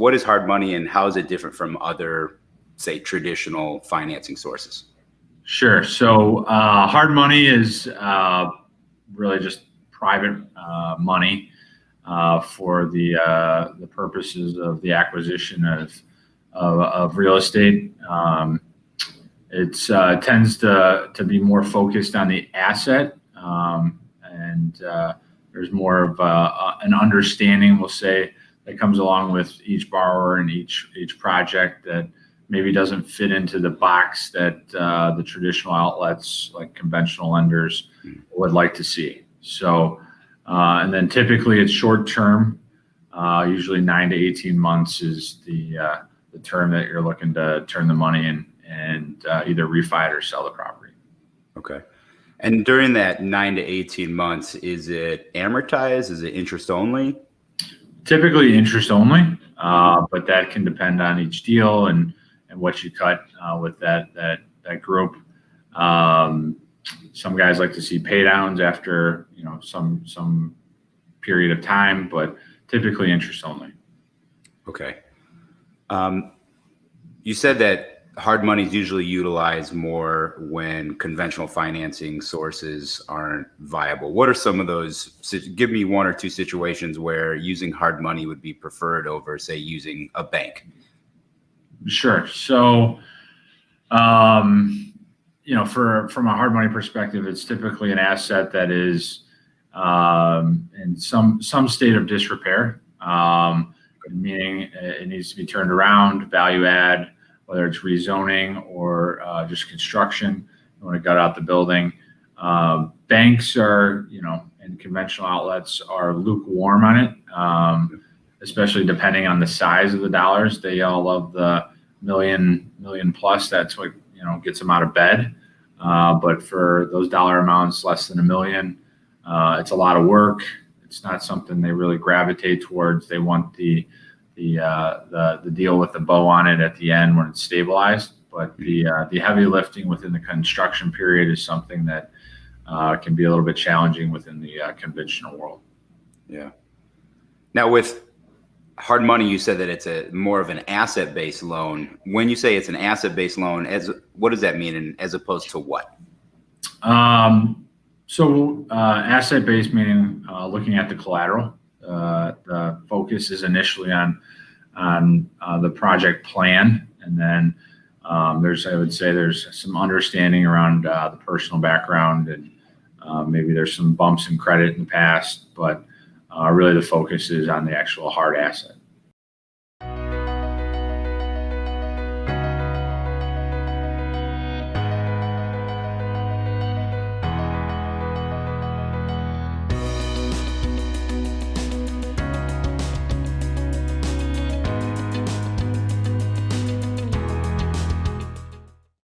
What is hard money and how is it different from other, say, traditional financing sources? Sure. So uh, hard money is uh, really just private uh, money uh, for the uh, the purposes of the acquisition of of, of real estate. Um, it uh, tends to to be more focused on the asset, um, and there's more of an understanding, we'll say, that comes along with each borrower and each each project that maybe doesn't fit into the box that uh, the traditional outlets like conventional lenders would like to see. So, uh, and then typically it's short term. Uh, usually nine to 18 months is the uh, the term that you're looking to turn the money in and uh, either refi it or sell the property. Okay. And during that nine to 18 months, is it amortized? Is it interest only? Typically interest only, uh, but that can depend on each deal and, and what you cut uh, with that, that, that group. Um, some guys like to see pay downs after, you know, some, some period of time, but typically interest only. Okay. Um, you said that hard money is usually utilized more when conventional financing sources aren't viable. What are some of those? Give me one or two situations where using hard money would be preferred over, say, using a bank. Sure. So, um, you know, for from a hard money perspective, it's typically an asset that is um, in some some state of disrepair, um, meaning it needs to be turned around, value add whether it's rezoning or uh, just construction. when it gut out the building. Uh, banks are, you know, and conventional outlets are lukewarm on it, um, especially depending on the size of the dollars. They all love the million, million plus. That's what, you know, gets them out of bed. Uh, but for those dollar amounts less than a million, uh, it's a lot of work. It's not something they really gravitate towards. They want the the, uh, the, the deal with the bow on it at the end when it's stabilized. But the, uh, the heavy lifting within the construction period is something that uh, can be a little bit challenging within the uh, conventional world. Yeah. Now with hard money, you said that it's a more of an asset-based loan. When you say it's an asset-based loan, as what does that mean, and as opposed to what? Um, so uh, asset-based meaning uh, looking at the collateral. Uh, the focus is initially on on uh, the project plan, and then um, there's I would say there's some understanding around uh, the personal background, and uh, maybe there's some bumps in credit in the past, but uh, really the focus is on the actual hard asset.